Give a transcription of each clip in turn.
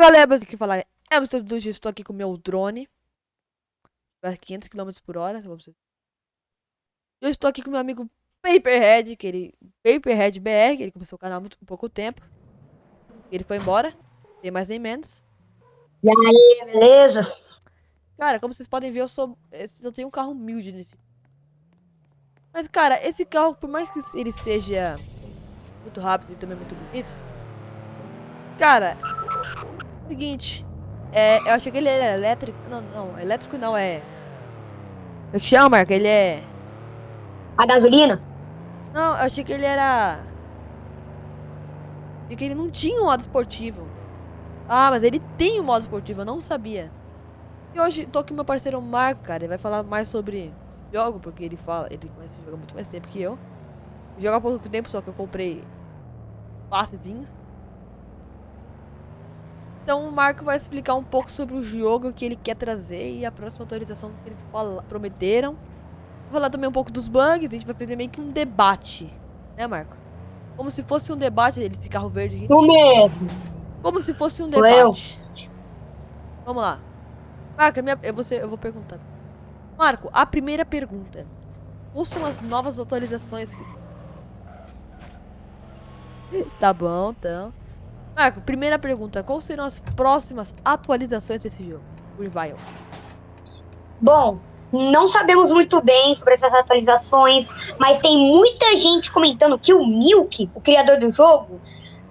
galera, mas aqui falar é o Mr. Dude, estou aqui com o meu drone. Vai 500 km por hora. Eu estou aqui com meu amigo Paperhead, que ele. Paperhead BR, que ele começou o canal há muito pouco tempo. Ele foi embora. Tem mais nem menos. E aí, beleza? Cara, como vocês podem ver, eu sou. Eu tenho um carro humilde nesse. Mas, cara, esse carro, por mais que ele seja muito rápido e também muito bonito. Cara, seguinte. É, eu achei que ele era elétrico. Não, não, elétrico não, é. O é que chama, Marco? Ele é. A gasolina? Não, eu achei que ele era. E que ele não tinha um modo esportivo. Ah, mas ele tem um modo esportivo, eu não sabia. E hoje tô com meu parceiro Marco, cara. Ele vai falar mais sobre esse jogo, porque ele fala. Ele conhece o jogo há muito mais tempo que eu. Joga há pouco tempo, só que eu comprei passezinhos. Então o Marco vai explicar um pouco sobre o jogo que ele quer trazer e a próxima atualização que eles prometeram. Vou falar também um pouco dos bugs, a gente vai fazer meio que um debate, né Marco? Como se fosse um debate desse carro verde aqui. Tu mesmo. Como se fosse um Sou debate. Eu. Vamos lá. Marco, minha, eu, vou ser, eu vou perguntar. Marco, a primeira pergunta. Quais são as novas atualizações? tá bom, então. Marco, primeira pergunta. Quais serão as próximas atualizações desse jogo? Revival. Bom, não sabemos muito bem sobre essas atualizações, mas tem muita gente comentando que o Milk, o criador do jogo,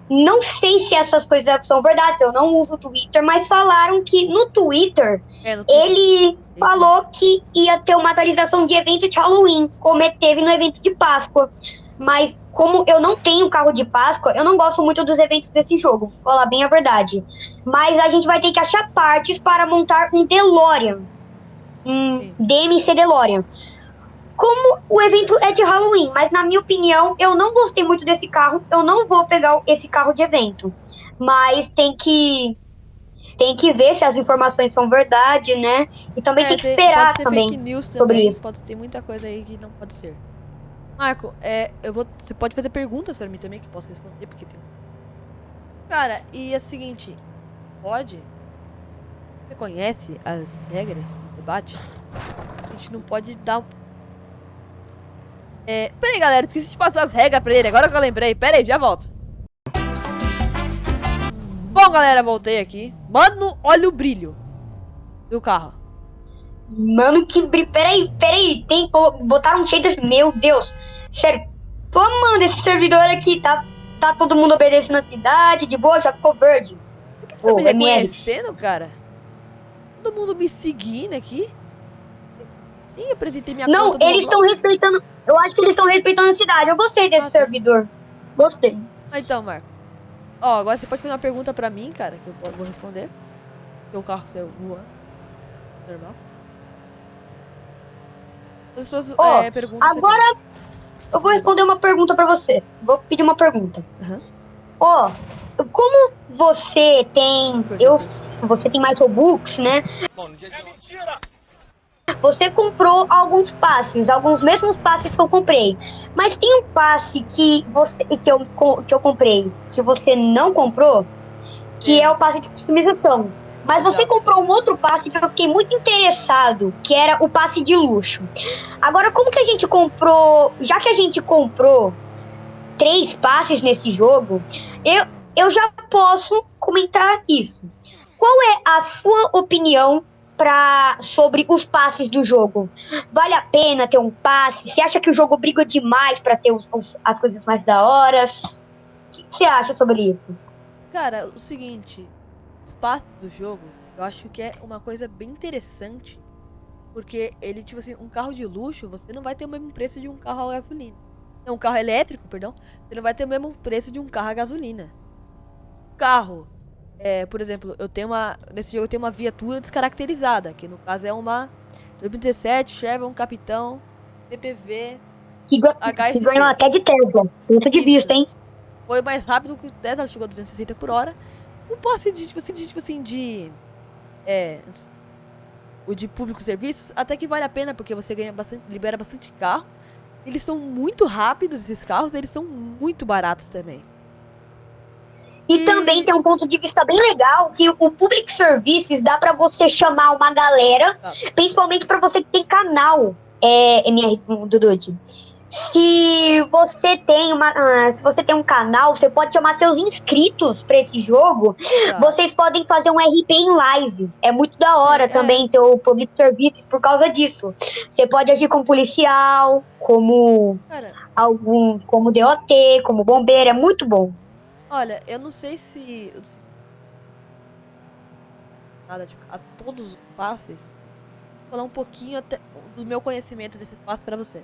não sei se essas coisas são verdade, eu não uso o Twitter, mas falaram que no Twitter, é, no Twitter. ele falou que ia ter uma atualização de evento de Halloween, como teve no evento de Páscoa. Mas como eu não tenho carro de Páscoa, eu não gosto muito dos eventos desse jogo, vou falar bem a verdade. Mas a gente vai ter que achar partes para montar um DeLorean. Um DMC DeLorean. Como o evento é de Halloween, mas na minha opinião, eu não gostei muito desse carro, eu não vou pegar esse carro de evento. Mas tem que tem que ver se as informações são verdade, né? E também é, tem que esperar também, também sobre isso. Pode ter muita coisa aí que não pode ser. Marco, é, eu vou, você pode fazer perguntas pra mim também que eu posso responder, porque tem... Cara, e é o seguinte, pode? Você conhece as regras do debate? A gente não pode dar... É, pera aí, galera, esqueci de passar as regras pra ele, agora que eu lembrei. Pera aí, já volto. Bom, galera, voltei aqui. Mano, olha o brilho do carro. Mano, que brilho. Peraí, peraí. Tem, botaram shader. Meu Deus. Sério. Tô amando esse servidor aqui. Tá, tá todo mundo obedecendo a cidade. De boa, já ficou verde. Por que você oh, tá me reconhecendo, cara? Todo mundo me seguindo aqui. Nem apresentei minha Não, eles estão respeitando. Eu acho que eles estão respeitando a cidade. Eu gostei desse ah, servidor. Gostei. Ah, então, Marco. Ó, agora você pode fazer uma pergunta pra mim, cara, que eu vou responder. Tem um carro que saiu voando. Normal. As suas oh, é, perguntas. Agora eu vou responder uma pergunta para você. Vou pedir uma pergunta. Ó, oh, como você tem. Eu, você tem mais Robux, né? É mentira! Você comprou alguns passes, alguns mesmos passes que eu comprei. Mas tem um passe que você que eu, que eu comprei, que você não comprou, que é, é o passe de customização. Mas você comprou um outro passe que eu fiquei muito interessado, que era o passe de luxo. Agora, como que a gente comprou. Já que a gente comprou três passes nesse jogo, eu, eu já posso comentar isso. Qual é a sua opinião pra, sobre os passes do jogo? Vale a pena ter um passe? Você acha que o jogo briga demais para ter os, os, as coisas mais da hora? O que você acha sobre isso? Cara, o seguinte, os passes do jogo, eu acho que é uma coisa bem interessante. Porque ele, tipo assim, um carro de luxo, você não vai ter o mesmo preço de um carro a gasolina. Não, um carro elétrico, perdão. Você não vai ter o mesmo preço de um carro a gasolina. Carro. É, por exemplo, eu tenho uma. Nesse jogo eu tenho uma viatura descaracterizada. Que no caso é uma 2017 Chevron Capitão PPV. Que, que ganhou até de Tesla. Ponto de vista, hein? Foi mais rápido que o Tesla, chegou a 260 por hora. Não posso de, tipo assim, de, tipo assim, de. É. O de público serviços, até que vale a pena, porque você ganha bastante, libera bastante carro. Eles são muito rápidos, esses carros, eles são muito baratos também. E, e, também tem um ponto de vista bem legal que o Public Services dá para você chamar uma galera, ah. principalmente para você que tem canal é, MR do Dude. Se você tem uma, uh, se você tem um canal, você pode chamar seus inscritos para esse jogo. Tá. Vocês podem fazer um RP em live. É muito da hora é, também ter o public service por causa disso. Você pode agir como policial, como Cara. algum, como DOT, como bombeiro, é muito bom. Olha, eu não sei se nada tipo, a todos os passes. Vou falar um pouquinho até do meu conhecimento desses passes para você.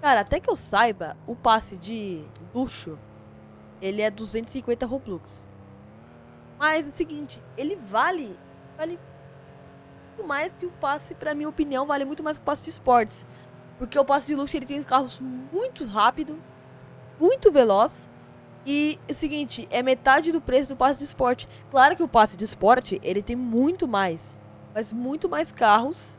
Cara, até que eu saiba, o passe de luxo, ele é 250 Robux. Mas é o seguinte, ele vale, vale muito mais que o passe, pra minha opinião, vale muito mais que o passe de esportes. Porque o passe de luxo, ele tem carros muito rápido, muito veloz. E é o seguinte, é metade do preço do passe de esporte. Claro que o passe de esporte, ele tem muito mais, mas muito mais carros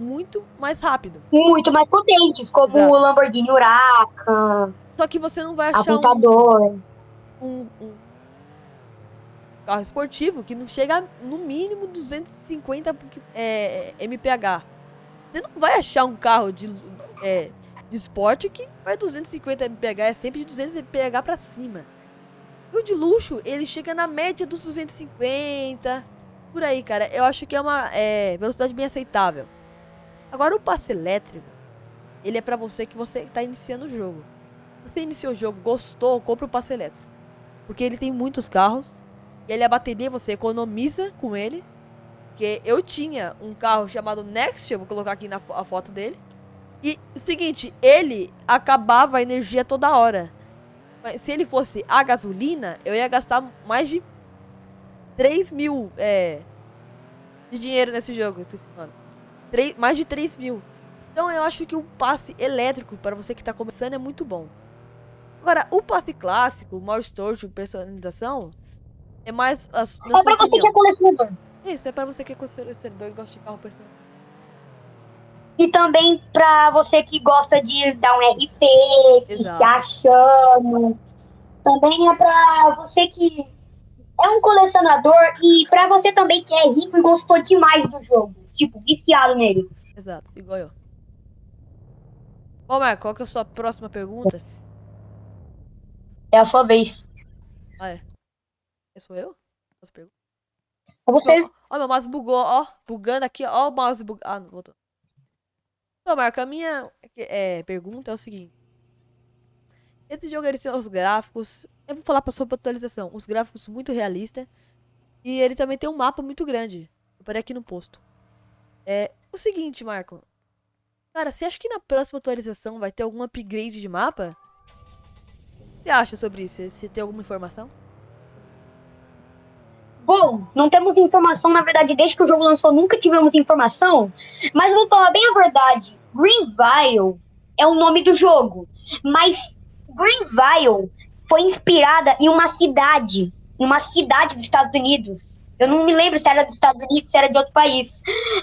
muito mais rápido. Muito mais potentes, como Exato. o Lamborghini Huracan. Só que você não vai achar um, um, um, carro esportivo que não chega no mínimo 250 é, MPH. Você não vai achar um carro de, é, de esporte que vai 250 MPH, é sempre de 200 MPH pra cima. E o de luxo, ele chega na média dos 250, por aí, cara. Eu acho que é uma é, velocidade bem aceitável. Agora o passe elétrico, ele é pra você que você tá iniciando o jogo. Você iniciou o jogo, gostou, compra o passe elétrico. Porque ele tem muitos carros. E ele a bateria você economiza com ele. Que eu tinha um carro chamado Next, eu vou colocar aqui na a foto dele. E o seguinte, ele acabava a energia toda hora. Mas se ele fosse a gasolina, eu ia gastar mais de 3 mil é, de dinheiro nesse jogo. Mano. 3, mais de 3 mil. Então eu acho que o passe elétrico para você que está começando é muito bom. Agora, o passe clássico, o maior storage, personalização, é mais a, é opinião. você que é colecionador. Isso, é para você que é colecionador e gosta de carro personalizado. E também para você que gosta de dar um RP, que se achando. Também é para você que é um colecionador e para você também que é rico e gostou demais do jogo tipo, viciado nele. Exato, igual eu. Bom, Marco, qual que é a sua próxima pergunta? É a sua vez. Ah, é? é sou eu? Pergunta? É você. Ó, meu mouse bugou, ó. Bugando aqui, ó. o mouse bugando. Ah, não, voltou. Então, Marco, a minha é, pergunta é o seguinte. Esse jogo, ele tem os gráficos... Eu vou falar sobre atualização. Os gráficos muito realistas. E ele também tem um mapa muito grande. Eu parei aqui no posto. É o seguinte, Marco. Cara, você acha que na próxima atualização vai ter algum upgrade de mapa? O que você acha sobre isso? Você tem alguma informação? Bom, não temos informação, na verdade, desde que o jogo lançou, nunca tivemos informação. Mas vou falar bem a verdade. Greenville é o nome do jogo. Mas Greenville foi inspirada em uma cidade. Em uma cidade dos Estados Unidos. Eu não me lembro se era dos Estados Unidos, se era de outro país.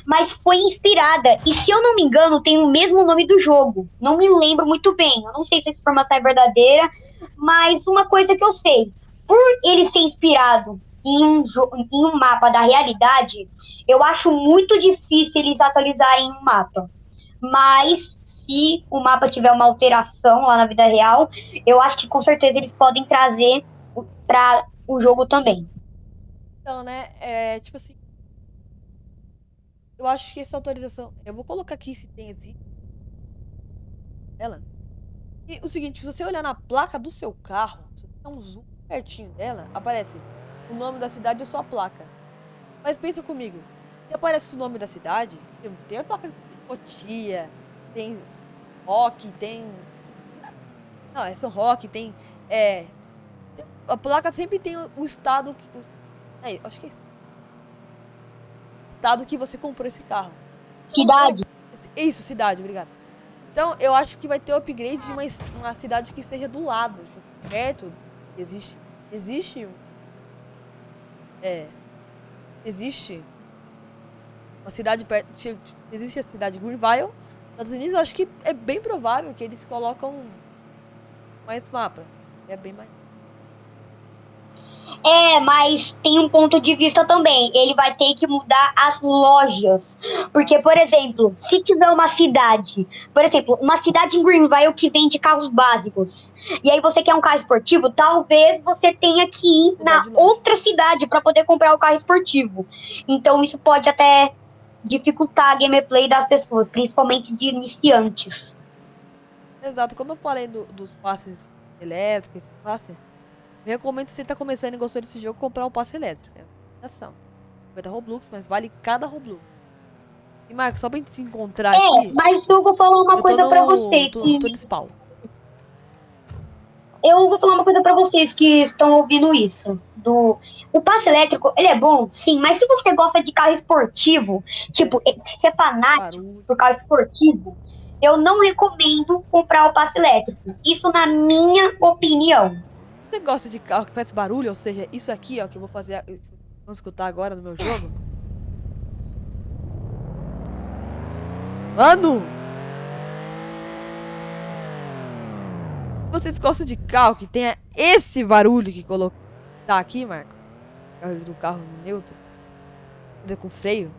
Mas foi inspirada. E se eu não me engano, tem o mesmo nome do jogo. Não me lembro muito bem. Eu não sei se essa informação é verdadeira. Mas uma coisa que eu sei. Por ele ser inspirado em um, em um mapa da realidade, eu acho muito difícil eles atualizarem um mapa. Mas se o mapa tiver uma alteração lá na vida real, eu acho que com certeza eles podem trazer para o jogo também. Então, né, é tipo assim. Eu acho que essa autorização. Eu vou colocar aqui se tem existe. Ela. E o seguinte, se você olhar na placa do seu carro, se você dá um zoom pertinho dela, aparece o nome da cidade e sua placa. Mas pensa comigo, se aparece o nome da cidade, tem a placa de Cotia, tem rock, tem. Não, é São Roque, tem. É. A placa sempre tem o estado. É, acho que é estado que você comprou esse carro. Cidade. Isso, cidade, obrigado. Então, eu acho que vai ter o upgrade de uma, uma cidade que esteja do lado, tipo, perto. Existe, existe é, existe uma cidade perto, existe a cidade de Greenville, Estados Unidos, eu acho que é bem provável que eles colocam mais mapa. É bem mais É, mas tem um ponto de vista também. Ele vai ter que mudar as lojas. Porque, por exemplo, se tiver uma cidade, por exemplo, uma cidade em Greenville que vende carros básicos, e aí você quer um carro esportivo, talvez você tenha que ir na outra cidade para poder comprar o carro esportivo. Então isso pode até dificultar a gameplay das pessoas, principalmente de iniciantes. Exato, como eu falei do, dos passes elétricos, esses passes, recomendo se você tá começando e gostou desse jogo, comprar um passe elétrico. É ação. Vai dar Roblox, mas vale cada Roblox. E Marcos, só pra gente se encontrar é, aqui. Mas eu vou falar uma coisa no, pra você. Tô, que... tô. Eu vou falar uma coisa pra vocês que estão ouvindo isso. Do... O passe elétrico, ele é bom, sim, mas se você gosta de carro esportivo, tipo, se é fanático Barulho. por carro esportivo, eu não recomendo comprar o passe elétrico. Isso na minha opinião. Você gosta de carro que faz barulho? Ou seja, isso aqui, ó, que eu vou fazer. Vamos escutar agora no meu jogo. Mano! Vocês gostam de carro que tenha esse barulho que colocar tá aqui, Marco? Barulho do carro neutro. Com freio.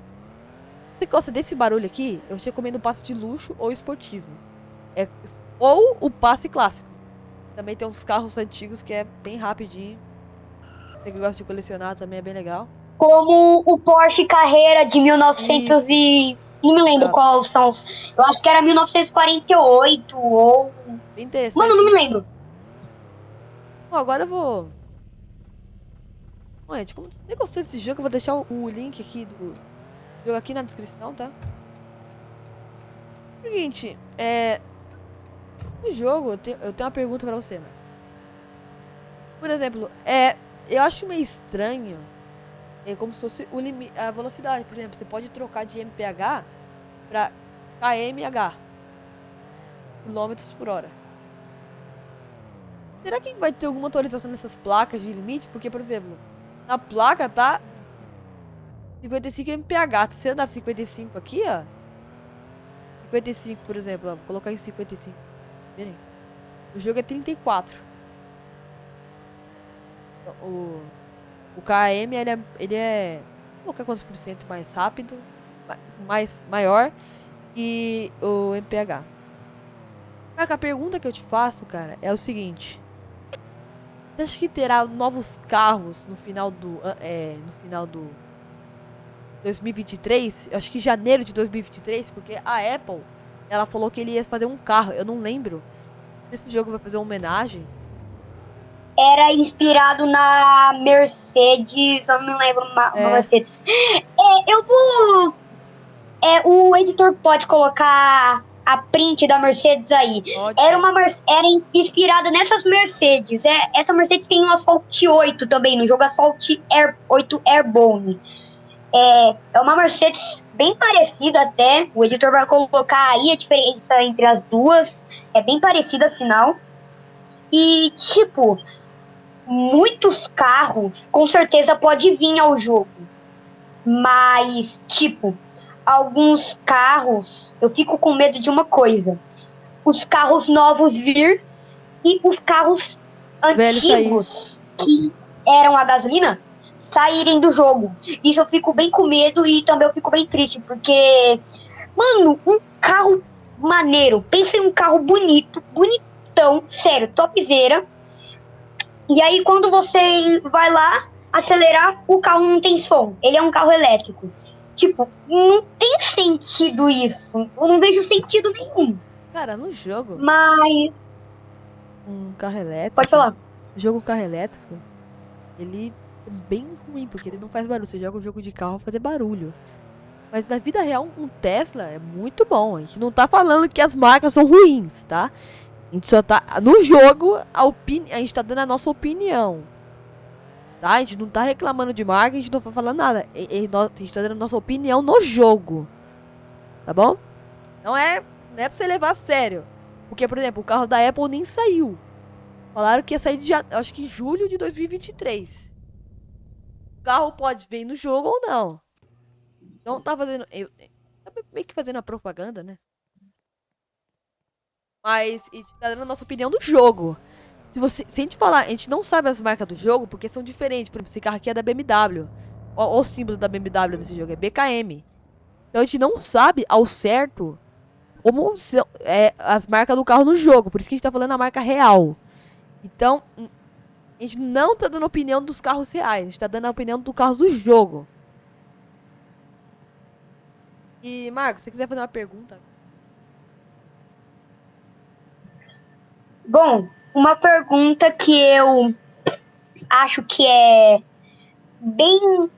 Você gosta desse barulho aqui, eu te recomendo o passe de luxo ou esportivo. É, ou o passe clássico. Também tem uns carros antigos que é bem rapidinho. Você que gosta de colecionar também é bem legal. Como o Porsche Carreira de 1900 Isso. e... Não me lembro quais são. Eu acho que era 1948 ou... Interessante. Mano, não me lembro. Bom, agora eu vou... Bom, gente, como você gostou desse jogo, eu vou deixar o link aqui do jogo aqui na descrição, tá? Seguinte, é... No jogo, eu tenho, eu tenho uma pergunta pra você, mano. Por exemplo, é, eu acho meio estranho. É como se fosse o limite, a velocidade. Por exemplo, você pode trocar de MPH pra KMH. Quilômetros por hora. Será que vai ter alguma atualização nessas placas de limite? Porque, por exemplo, na placa tá 55 MPH. Se você andar 55 aqui, ó. 55, por exemplo, ó, vou colocar em 55. O jogo é 34. O, o KM, ele é, ele é... Colocar quantos por cento mais rápido, mais, maior que o MPH. Cara, a pergunta que eu te faço, cara, é o seguinte. Você acha que terá novos carros no final do... É, no final do... 2023? Eu acho que janeiro de 2023, porque a Apple ela falou que ele ia fazer um carro. Eu não lembro. Esse jogo vai fazer uma homenagem. Era inspirado na Mercedes. Eu não lembro uma, é. uma Mercedes. É, eu vou. É, o editor pode colocar a print da Mercedes aí. Era uma era inspirada nessas Mercedes. É, essa Mercedes tem um Asphalt 8 também, no jogo Asphalt Air, 8 Airborne. É, é uma Mercedes bem parecida até. O editor vai colocar aí a diferença entre as duas. É bem parecida, afinal. E, tipo, muitos carros com certeza pode vir ao jogo. Mas, tipo, alguns carros, eu fico com medo de uma coisa. Os carros novos vir e os carros antigos que eram a gasolina saírem do jogo. Isso eu fico bem com medo e também eu fico bem triste, porque, mano, um carro maneiro. Pensa em um carro bonito, bonitão, sério, topzera. E aí quando você vai lá acelerar, o carro não tem som. Ele é um carro elétrico. Tipo, não tem sentido isso. Eu não vejo sentido nenhum. Cara, no jogo. Mas. Um carro elétrico. Pode falar. Jogo carro elétrico, ele bem ruim, porque ele não faz barulho. Você joga um jogo de carro fazer barulho. Mas na vida real, um Tesla é muito bom. A gente não tá falando que as marcas são ruins, tá? A gente só tá. No jogo, a, opini a gente tá dando a nossa opinião. Tá? A gente não tá reclamando de marca, a gente não tá falando nada. A, gente tá dando a nossa opinião no jogo. Tá bom? Não é, não é pra você levar a sério. Porque, por exemplo, o carro da Apple nem saiu. Falaram que ia sair de, acho que julho de 2023 carro pode vir no jogo ou não. Então tá fazendo. Eu, tá meio que fazendo a propaganda, né? Mas tá dando a nossa opinião do jogo. Se, você, se a gente falar, a gente não sabe as marcas do jogo porque são diferentes. Por exemplo, esse carro aqui é da BMW. O, o símbolo da BMW desse jogo é BKM. Então a gente não sabe ao certo como é, as marcas do carro no jogo. Por isso que a gente tá falando a marca real. Então, a gente não tá dando opinião dos carros reais. A gente tá dando a opinião dos carros do jogo. E, Marcos, se você quiser fazer uma pergunta. Bom, uma pergunta que eu acho que é bem.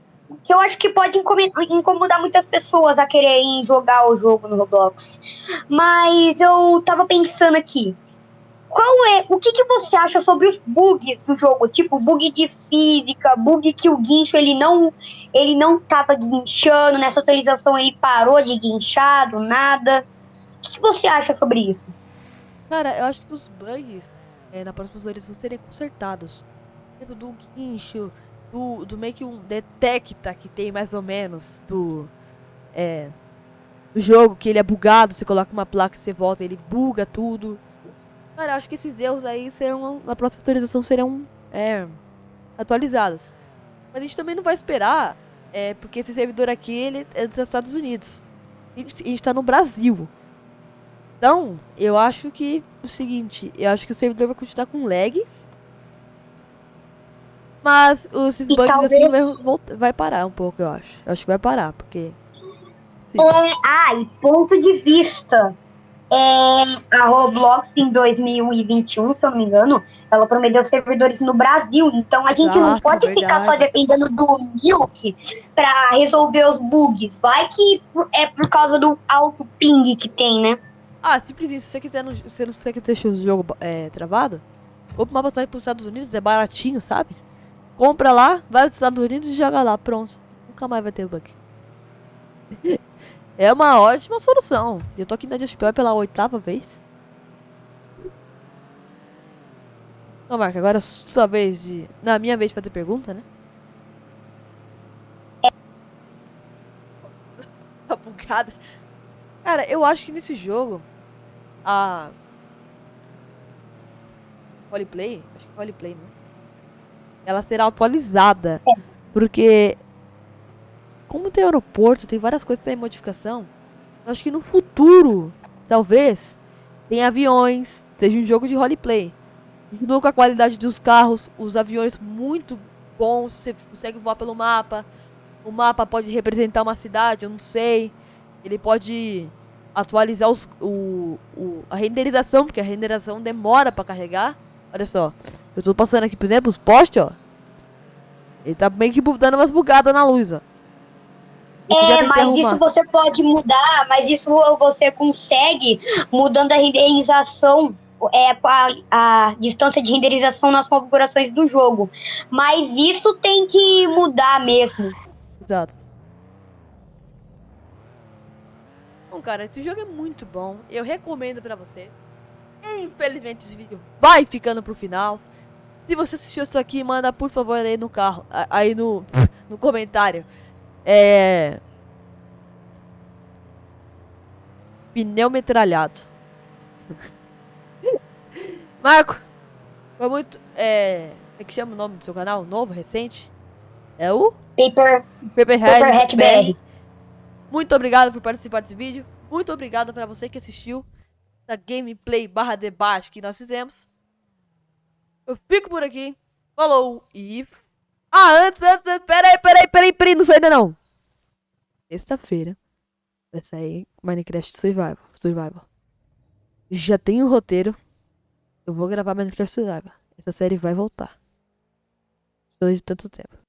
que eu acho que pode incomodar muitas pessoas a quererem jogar o jogo no Roblox. Mas eu tava pensando aqui. Qual é. O que, que você acha sobre os bugs do jogo? Tipo, bug de física, bug que o guincho ele não. ele não tava guinchando, nessa atualização ele parou de guinchar do nada. O que, que você acha sobre isso? Cara, eu acho que os bugs é, na próxima atualização serem consertados. Tipo, do guincho, do, do meio que um detecta que tem mais ou menos do. É. Do jogo, que ele é bugado, você coloca uma placa você volta, ele buga tudo. Cara, acho que esses erros aí serão, na próxima atualização serão é, atualizados. Mas a gente também não vai esperar, é, porque esse servidor aqui ele é dos Estados Unidos. A gente, a gente tá no Brasil. Então, eu acho que o seguinte, eu acho que o servidor vai continuar com lag. Mas os bugs talvez... assim vai, voltar, vai parar um pouco, eu acho. Eu acho que vai parar, porque. É, ah, e ponto de vista é, a Roblox em 2021, se eu não me engano, ela prometeu servidores no Brasil. Então a Exato, gente não pode verdade. ficar só dependendo do Milk para resolver os bugs. Vai que é por causa do alto ping que tem, né? Ah, simplesinho. Se você quiser, no, se você quiser deixar o jogo é, travado, compra uma passagem para os Estados Unidos, é baratinho, sabe? Compra lá, vai para os Estados Unidos e joga lá, pronto. Nunca mais vai ter bug. É uma ótima solução. Eu tô aqui na Just pela oitava vez. Então, Marca, agora é sua vez de... Na minha vez de fazer pergunta, né? Tá bugada. Cara, eu acho que nesse jogo... A... Roleplay? Acho que roleplay, né? Ela será atualizada. É. Porque como tem aeroporto, tem várias coisas que tem modificação, eu acho que no futuro, talvez, tem aviões, seja um jogo de roleplay. Continua com a qualidade dos carros, os aviões muito bons, você consegue voar pelo mapa. O mapa pode representar uma cidade, eu não sei. Ele pode atualizar os, o, o, a renderização, porque a renderização demora para carregar. Olha só, eu tô passando aqui, por exemplo, os postes, ó. Ele tá meio que dando umas bugadas na luz, ó. É, mas isso você pode mudar, mas isso você consegue mudando a renderização, é, a, a distância de renderização nas configurações do jogo. Mas isso tem que mudar mesmo. Exato. Bom, cara, esse jogo é muito bom. Eu recomendo pra você. Infelizmente, esse vídeo vai ficando pro final. Se você assistiu isso aqui, manda por favor aí no carro, aí no, no comentário. É. Pneu metralhado. Marco, foi muito. É. Como é que chama o nome do seu canal? Novo, recente? É o? Paper. Paperhead, BR. Muito obrigado por participar desse vídeo. Muito obrigado para você que assistiu essa gameplay barra debate que nós fizemos. Eu fico por aqui. Falou e ah, antes, antes, antes, peraí, peraí, peraí, peraí, não sai ainda não. Sexta-feira vai sair Minecraft Survival. Survival. Já tem o roteiro. Eu vou gravar Minecraft Survival. Essa série vai voltar. Depois de tanto tempo.